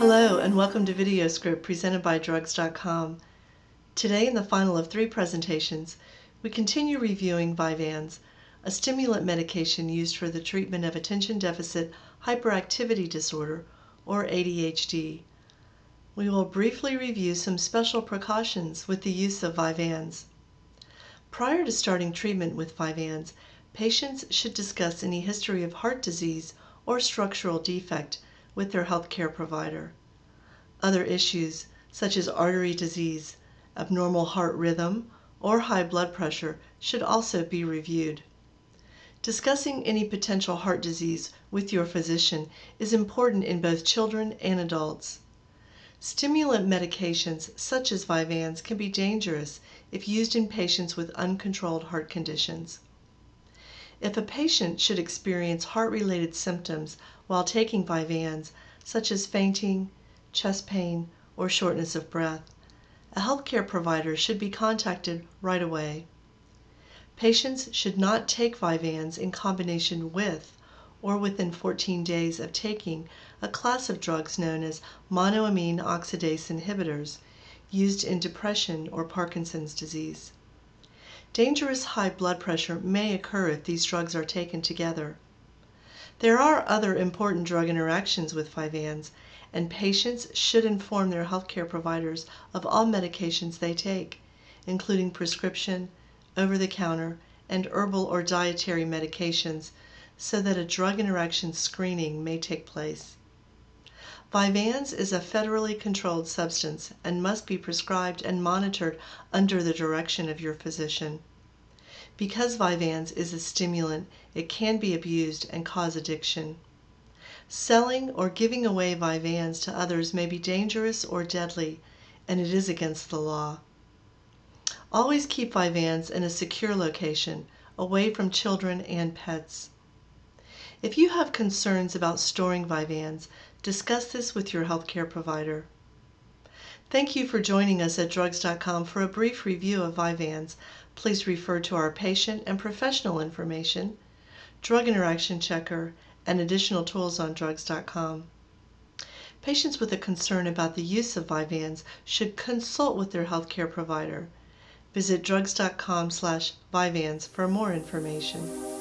welcome to VideoScript presented by Drugs.com. Today, in the final of three presentations, we continue reviewing Vyvanse, a stimulant medication used for the treatment of attention deficit hyperactivity disorder, or ADHD. We will briefly review some special precautions with the use of Vyvanse. Prior to starting treatment with Vyvanse, patients should discuss any history of heart disease or structural defect with their healthcare provider. Other issues, such as artery disease, abnormal heart rhythm, or high blood pressure, should also be reviewed. Discussing any potential heart disease with your physician is important in both children and adults. Stimulant medications such as Vyvanse can be dangerous if used in patients with uncontrolled heart conditions. If a patient should experience heart-related symptoms while taking Vyvanse, such as fainting, chest pain, or shortness of breath, a healthcare provider should be contacted right away. Patients should not take Vyvanse in combination with or within 14 days of taking a class of drugs known as monoamine oxidase inhibitors used in depression or Parkinson's disease. Dangerous high blood pressure may occur if these drugs are taken together. There are other important drug interactions with Vyvanse, and patients should inform their healthcare providers of all medications they take, including prescription, over-the-counter, and herbal or dietary medications, so that a drug interaction screening may take place. Vyvanse is a federally controlled substance and must be prescribed and monitored under the direction of your physician. Because Vyvanse is a stimulant, it can be abused and cause addiction. Selling or giving away Vyvanse to others may be dangerous or deadly, and it is against the law. Always keep Vyvanse in a secure location, away from children and pets. If you have concerns about storing Vyvanse, discuss this with your healthcare provider. Thank you for joining us at Drugs.com for a brief review of Vyvanse. Please refer to our patient and professional information, drug interaction checker, and additional tools on drugs.com. Patients with a concern about the use of Vyvanse should consult with their healthcare provider. Visit drugs.com slash Vyvanse for more information.